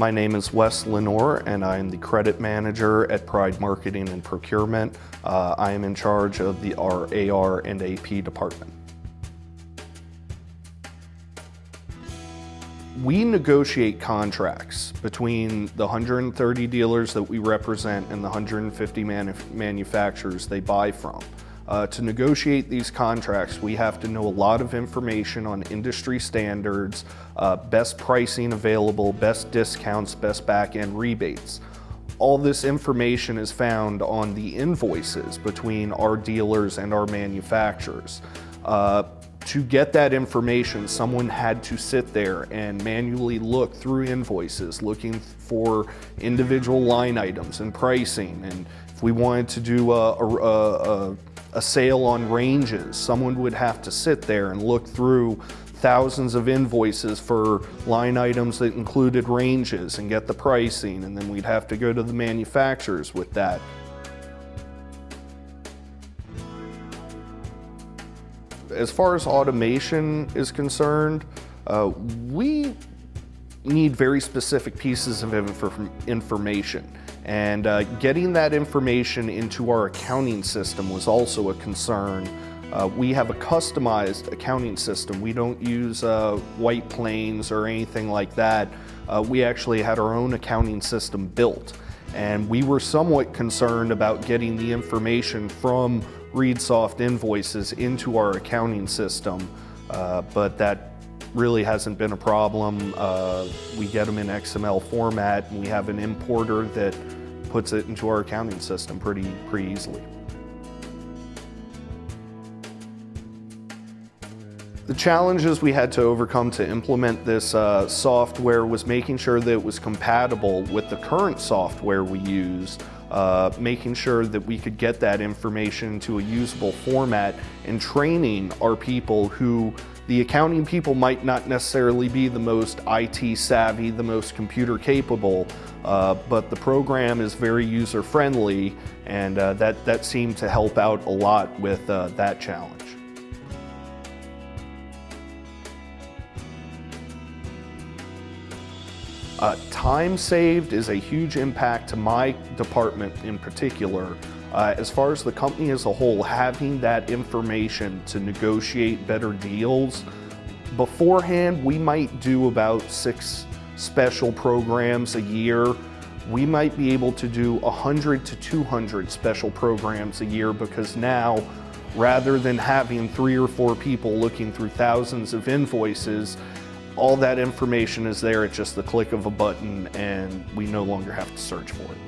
My name is Wes Lenore and I am the credit manager at Pride Marketing and Procurement. Uh, I am in charge of the our AR and AP department. We negotiate contracts between the 130 dealers that we represent and the 150 manu manufacturers they buy from. Uh, to negotiate these contracts, we have to know a lot of information on industry standards, uh, best pricing available, best discounts, best back-end rebates. All this information is found on the invoices between our dealers and our manufacturers. Uh, to get that information, someone had to sit there and manually look through invoices, looking for individual line items and pricing. And if we wanted to do a, a, a a sale on ranges. Someone would have to sit there and look through thousands of invoices for line items that included ranges and get the pricing, and then we'd have to go to the manufacturers with that. As far as automation is concerned, uh, we need very specific pieces of information. And uh, getting that information into our accounting system was also a concern. Uh, we have a customized accounting system. We don't use uh, White Plains or anything like that. Uh, we actually had our own accounting system built. And we were somewhat concerned about getting the information from ReadSoft invoices into our accounting system, uh, but that really hasn't been a problem. Uh, we get them in XML format and we have an importer that puts it into our accounting system pretty, pretty easily. The challenges we had to overcome to implement this uh, software was making sure that it was compatible with the current software we use, uh, making sure that we could get that information to a usable format and training our people who the accounting people might not necessarily be the most IT savvy, the most computer capable, uh, but the program is very user friendly and uh, that, that seemed to help out a lot with uh, that challenge. Uh, time saved is a huge impact to my department in particular. Uh, as far as the company as a whole, having that information to negotiate better deals, beforehand we might do about six special programs a year. We might be able to do 100 to 200 special programs a year because now rather than having three or four people looking through thousands of invoices, all that information is there at just the click of a button and we no longer have to search for it.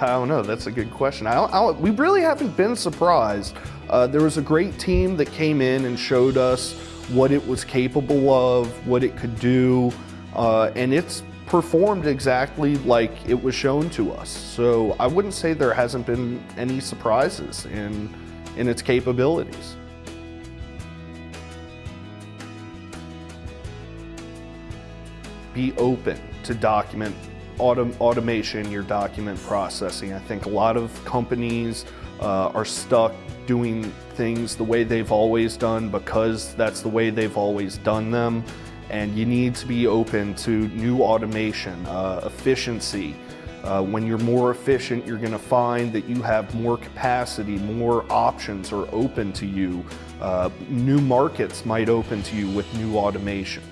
I don't know, that's a good question. I I we really haven't been surprised. Uh, there was a great team that came in and showed us what it was capable of, what it could do, uh, and it's performed exactly like it was shown to us. So I wouldn't say there hasn't been any surprises in in its capabilities. Be open to document autom automation, your document processing. I think a lot of companies uh, are stuck doing things the way they've always done because that's the way they've always done them. And you need to be open to new automation, uh, efficiency, uh, when you're more efficient, you're going to find that you have more capacity, more options are open to you. Uh, new markets might open to you with new automation.